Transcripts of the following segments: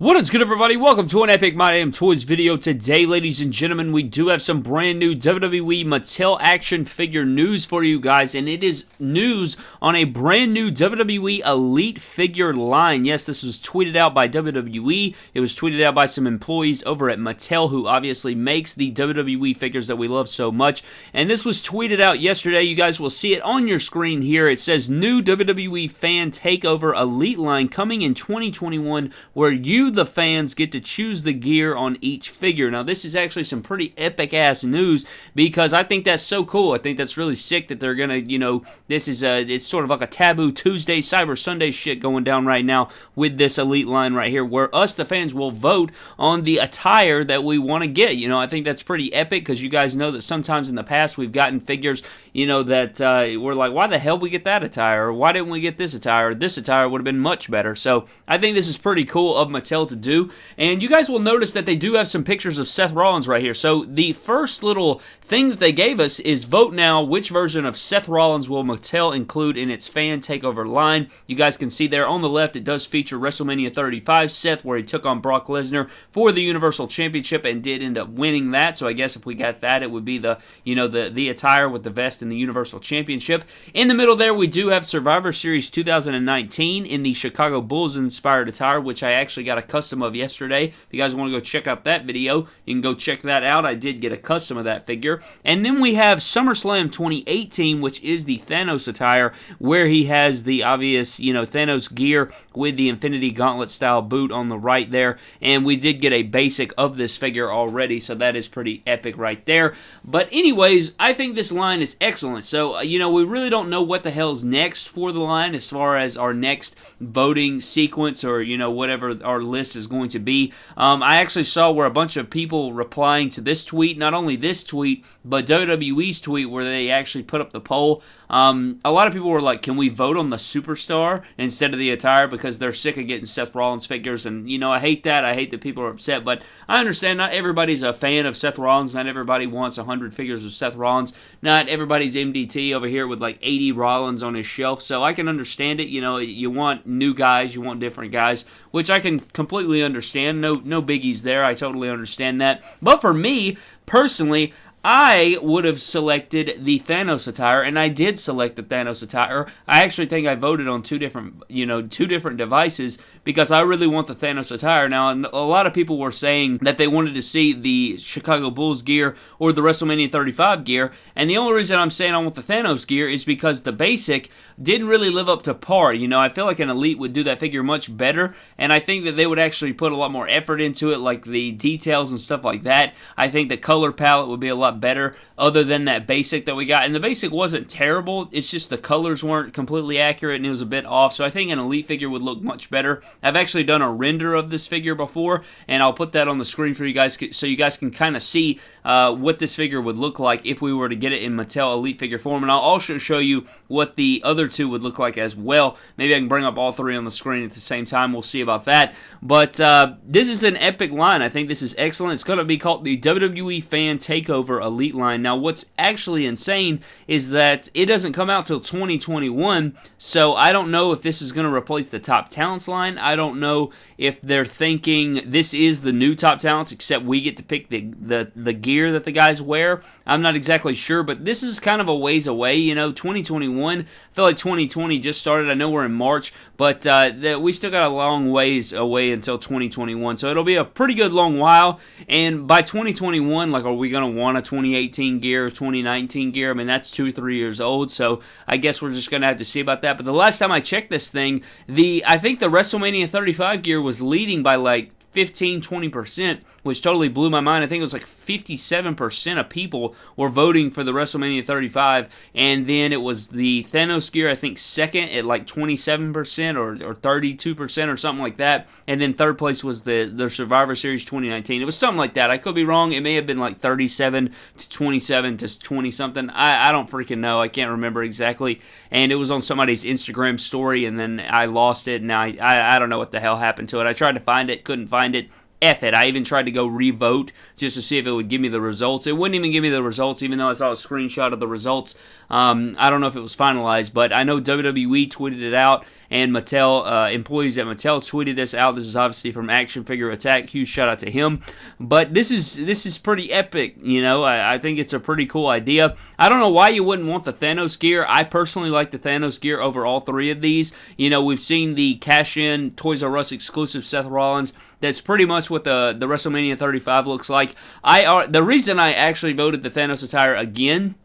What is good, everybody? Welcome to an Epic My Damn Toys video. Today, ladies and gentlemen, we do have some brand new WWE Mattel action figure news for you guys, and it is news on a brand new WWE Elite figure line. Yes, this was tweeted out by WWE. It was tweeted out by some employees over at Mattel, who obviously makes the WWE figures that we love so much. And this was tweeted out yesterday. You guys will see it on your screen here. It says, New WWE Fan Takeover Elite line coming in 2021, where you the fans get to choose the gear on each figure. Now, this is actually some pretty epic ass news because I think that's so cool. I think that's really sick that they're gonna, you know, this is a, it's sort of like a taboo Tuesday, Cyber Sunday shit going down right now with this elite line right here, where us, the fans, will vote on the attire that we want to get. You know, I think that's pretty epic because you guys know that sometimes in the past we've gotten figures, you know, that uh, we're like, why the hell we get that attire? Or why didn't we get this attire? This attire would have been much better. So I think this is pretty cool of Mattel to do. And you guys will notice that they do have some pictures of Seth Rollins right here. So the first little thing that they gave us is vote now which version of Seth Rollins will Mattel include in its fan takeover line. You guys can see there on the left it does feature WrestleMania 35 Seth where he took on Brock Lesnar for the Universal Championship and did end up winning that. So I guess if we got that it would be the, you know, the the attire with the vest and the Universal Championship. In the middle there we do have Survivor Series 2019 in the Chicago Bulls inspired attire which I actually got a custom of yesterday. If you guys want to go check out that video, you can go check that out. I did get a custom of that figure. And then we have SummerSlam 2018, which is the Thanos attire, where he has the obvious, you know, Thanos gear with the Infinity Gauntlet style boot on the right there. And we did get a basic of this figure already, so that is pretty epic right there. But anyways, I think this line is excellent. So, uh, you know, we really don't know what the hell's next for the line as far as our next voting sequence or, you know, whatever our list is going to be. Um, I actually saw where a bunch of people replying to this tweet, not only this tweet, but WWE's tweet where they actually put up the poll. Um, a lot of people were like, "Can we vote on the superstar instead of the attire?" Because they're sick of getting Seth Rollins figures, and you know I hate that. I hate that people are upset, but I understand. Not everybody's a fan of Seth Rollins. Not everybody wants hundred figures of Seth Rollins. Not everybody's MDT over here with like 80 Rollins on his shelf. So I can understand it. You know, you want new guys, you want different guys, which I can completely understand. No, no biggies there. I totally understand that. But for me personally, I would have selected the Thanos attire, and I did select the Thanos attire. I actually think I voted on two different, you know, two different devices because I really want the Thanos attire. Now, And a lot of people were saying that they wanted to see the Chicago Bulls gear or the WrestleMania 35 gear, and the only reason I'm saying I want the Thanos gear is because the basic didn't really live up to par. You know, I feel like an Elite would do that figure much better, and I think that they would actually put a lot more effort into it, like the details and stuff like that. I think the color palette would be a lot lot better other than that basic that we got. And the basic wasn't terrible. It's just the colors weren't completely accurate and it was a bit off. So I think an Elite figure would look much better. I've actually done a render of this figure before and I'll put that on the screen for you guys so you guys can kind of see uh, what this figure would look like if we were to get it in Mattel Elite figure form. And I'll also show you what the other two would look like as well. Maybe I can bring up all three on the screen at the same time. We'll see about that. But uh, this is an epic line. I think this is excellent. It's going to be called the WWE Fan Takeover Elite line. Now, what's actually insane is that it doesn't come out till 2021, so I don't know if this is going to replace the Top Talents line. I don't know if they're thinking this is the new Top Talents, except we get to pick the, the, the gear that the guys wear. I'm not exactly sure, but this is kind of a ways away, you know, 2021. I feel like 2020 just started. I know we're in March, but uh, the, we still got a long ways away until 2021, so it'll be a pretty good long while, and by 2021, like, are we going to want a 2018 gear, or 2019 gear? I mean, that's two, three years old, so I guess we're just going to have to see about that, but the last time I checked this thing, the I think the WrestleMania 35 gear was leading by like 15 20%, which totally blew my mind. I think it was like 57% of people were voting for the WrestleMania 35, and then it was the Thanos gear, I think, second at like 27% or, or 32% or something like that, and then third place was the, the Survivor Series 2019. It was something like that. I could be wrong. It may have been like 37 to 27 to 20 something. I, I don't freaking know. I can't remember exactly. And it was on somebody's Instagram story, and then I lost it, and I, I, I don't know what the hell happened to it. I tried to find it, couldn't find it. F it. I even tried to go revote just to see if it would give me the results. It wouldn't even give me the results, even though I saw a screenshot of the results. Um, I don't know if it was finalized, but I know WWE tweeted it out and Mattel uh, employees at Mattel tweeted this out. This is obviously from Action Figure Attack. Huge shout out to him. But this is this is pretty epic. You know, I, I think it's a pretty cool idea. I don't know why you wouldn't want the Thanos gear. I personally like the Thanos gear over all three of these. You know, we've seen the cash in Toys R Us exclusive Seth Rollins. That's pretty much what the the WrestleMania 35 looks like. I are the reason I actually voted the Thanos attire again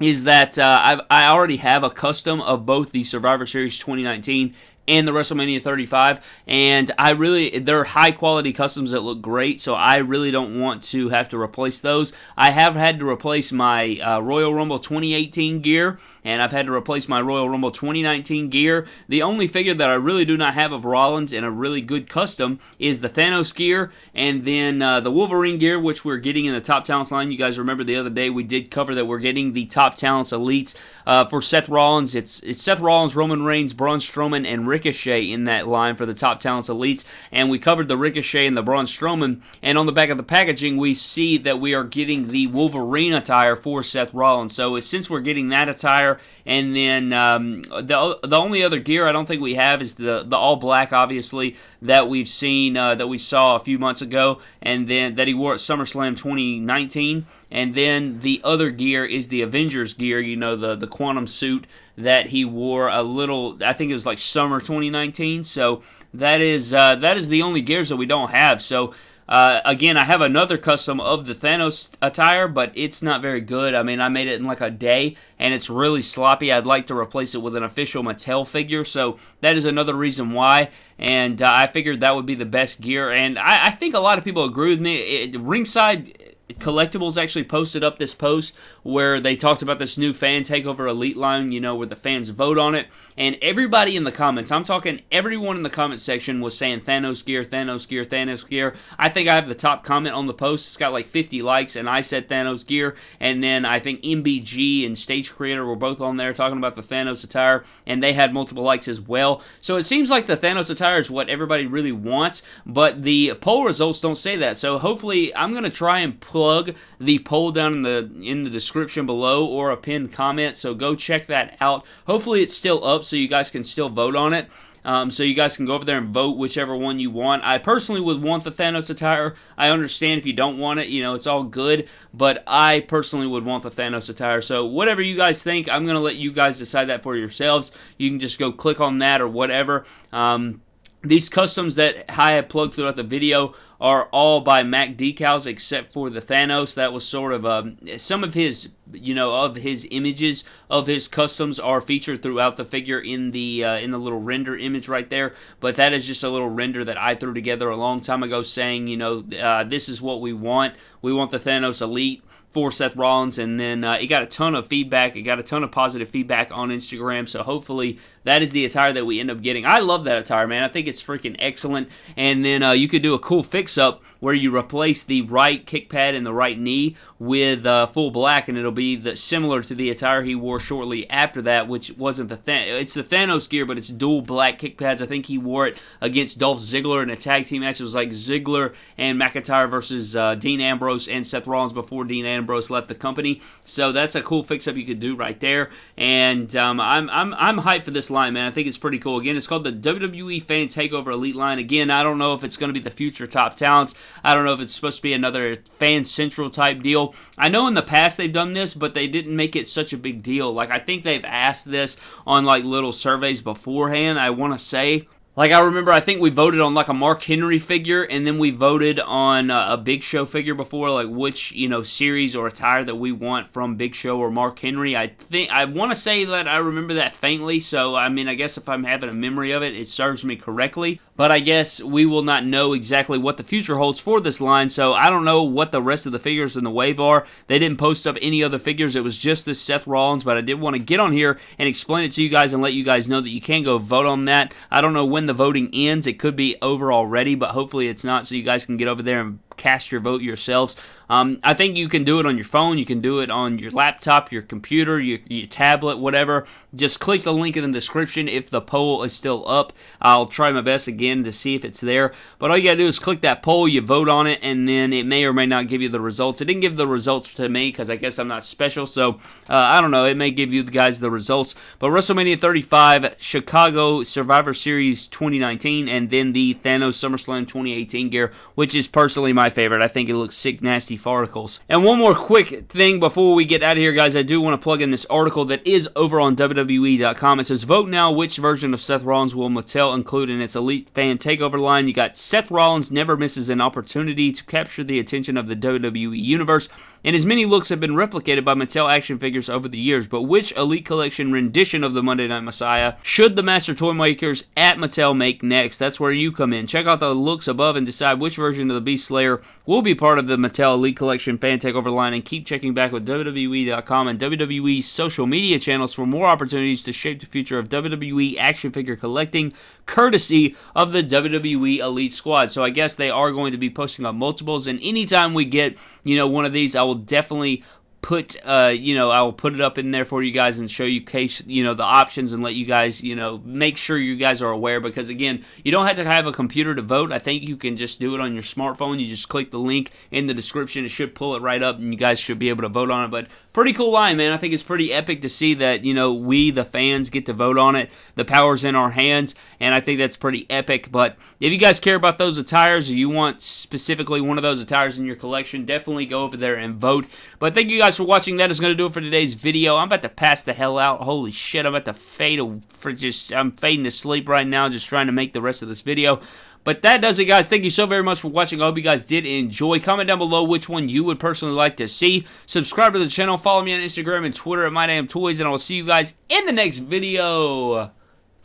is that uh, I already have a custom of both the Survivor Series 2019 and the WrestleMania 35. And I really, they're high quality customs that look great, so I really don't want to have to replace those. I have had to replace my uh, Royal Rumble 2018 gear, and I've had to replace my Royal Rumble 2019 gear. The only figure that I really do not have of Rollins in a really good custom is the Thanos gear, and then uh, the Wolverine gear, which we're getting in the Top Talents line. You guys remember the other day we did cover that we're getting the Top Talents Elites uh, for Seth Rollins. It's, it's Seth Rollins, Roman Reigns, Braun Strowman, and Ricochet in that line for the Top Talents Elites, and we covered the Ricochet and the Braun Strowman, and on the back of the packaging, we see that we are getting the Wolverine attire for Seth Rollins. So since we're getting that attire, and then um, the the only other gear I don't think we have is the the all black, obviously that we've seen uh, that we saw a few months ago, and then that he wore at SummerSlam 2019. And then the other gear is the Avengers gear, you know, the, the quantum suit that he wore a little, I think it was like summer 2019. So that is uh, that is the only gears that we don't have. So uh, again, I have another custom of the Thanos attire, but it's not very good. I mean, I made it in like a day, and it's really sloppy. I'd like to replace it with an official Mattel figure, so that is another reason why. And uh, I figured that would be the best gear, and I, I think a lot of people agree with me. It, ringside Collectibles actually posted up this post where they talked about this new fan takeover elite line, you know, where the fans vote on it. And everybody in the comments, I'm talking everyone in the comment section was saying Thanos gear, Thanos gear, Thanos gear. I think I have the top comment on the post. It's got like 50 likes, and I said Thanos gear. And then I think MBG and Stage Creator were both on there talking about the Thanos attire, and they had multiple likes as well. So it seems like the Thanos attire is what everybody really wants, but the poll results don't say that. So hopefully, I'm going to try and plug the poll down in the in the description below or a pinned comment. So go check that out. Hopefully, it's still up so you guys can still vote on it. Um, so you guys can go over there and vote whichever one you want. I personally would want the Thanos attire. I understand if you don't want it, you know, it's all good. But I personally would want the Thanos attire. So whatever you guys think, I'm going to let you guys decide that for yourselves. You can just go click on that or whatever. Um, these customs that I have plugged throughout the video are all by Mac Decals except for the Thanos. That was sort of um, some of his, you know, of his images of his customs are featured throughout the figure in the uh, in the little render image right there. But that is just a little render that I threw together a long time ago, saying, you know, uh, this is what we want. We want the Thanos Elite for Seth Rollins, and then uh, it got a ton of feedback. It got a ton of positive feedback on Instagram. So hopefully that is the attire that we end up getting. I love that attire, man. I think it's freaking excellent. And then uh, you could do a cool fix-up where you replace the right kick pad and the right knee with uh, full black, and it'll be the, similar to the attire he wore shortly after that, which wasn't the it's the Thanos gear, but it's dual black kick pads. I think he wore it against Dolph Ziggler in a tag team match. It was like Ziggler and McIntyre versus uh, Dean Ambrose and Seth Rollins before Dean Ambrose left the company. So that's a cool fix-up you could do right there. And um, I'm I'm I'm hyped for this line, man. I think it's pretty cool. Again, it's called the WWE Fan Takeover Elite line. Again, I don't know if it's going to be the future top talents. I don't know if it's supposed to be another fan central type deal. I know in the past they've done this, but they didn't make it such a big deal. Like I think they've asked this on like little surveys beforehand. I want to say like I remember, I think we voted on like a Mark Henry figure, and then we voted on uh, a Big Show figure before, like which you know series or attire that we want from Big Show or Mark Henry. I think I want to say that I remember that faintly. So I mean, I guess if I'm having a memory of it, it serves me correctly. But I guess we will not know exactly what the future holds for this line. So I don't know what the rest of the figures in the wave are. They didn't post up any other figures. It was just this Seth Rollins. But I did want to get on here and explain it to you guys and let you guys know that you can go vote on that. I don't know when the voting ends. It could be over already, but hopefully it's not, so you guys can get over there and cast your vote yourselves. Um, I think you can do it on your phone. You can do it on your laptop, your computer, your, your tablet, whatever. Just click the link in the description if the poll is still up. I'll try my best again to see if it's there. But all you gotta do is click that poll, you vote on it, and then it may or may not give you the results. It didn't give the results to me because I guess I'm not special. So uh, I don't know. It may give you the guys the results. But WrestleMania 35, Chicago Survivor Series 2019, and then the Thanos SummerSlam 2018 gear, which is personally my favorite. I think it looks sick, nasty articles. And one more quick thing before we get out of here, guys, I do want to plug in this article that is over on WWE.com. It says, Vote now which version of Seth Rollins will Mattel include in its Elite Fan Takeover line. You got Seth Rollins never misses an opportunity to capture the attention of the WWE Universe, and his many looks have been replicated by Mattel action figures over the years. But which Elite Collection rendition of the Monday Night Messiah should the Master Toy Makers at Mattel make next? That's where you come in. Check out the looks above and decide which version of the Beast Slayer will be part of the Mattel Elite Collection Fan Takeover line and keep checking back with WWE.com and WWE's social media channels for more opportunities to shape the future of WWE action figure collecting, courtesy of the WWE Elite Squad. So I guess they are going to be posting up multiples, and anytime we get, you know, one of these, I will definitely put uh you know I will put it up in there for you guys and show you case you know the options and let you guys you know make sure you guys are aware because again you don't have to have a computer to vote. I think you can just do it on your smartphone. You just click the link in the description. It should pull it right up and you guys should be able to vote on it. But pretty cool line man I think it's pretty epic to see that you know we the fans get to vote on it the power's in our hands and I think that's pretty epic but if you guys care about those attires or you want specifically one of those attires in your collection definitely go over there and vote but thank you guys for watching. That is going to do it for today's video. I'm about to pass the hell out. Holy shit, I'm about to fade for just, I'm fading to sleep right now, just trying to make the rest of this video. But that does it, guys. Thank you so very much for watching. I hope you guys did enjoy. Comment down below which one you would personally like to see. Subscribe to the channel. Follow me on Instagram and Twitter at MyDamnToys. And I will see you guys in the next video.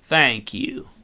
Thank you.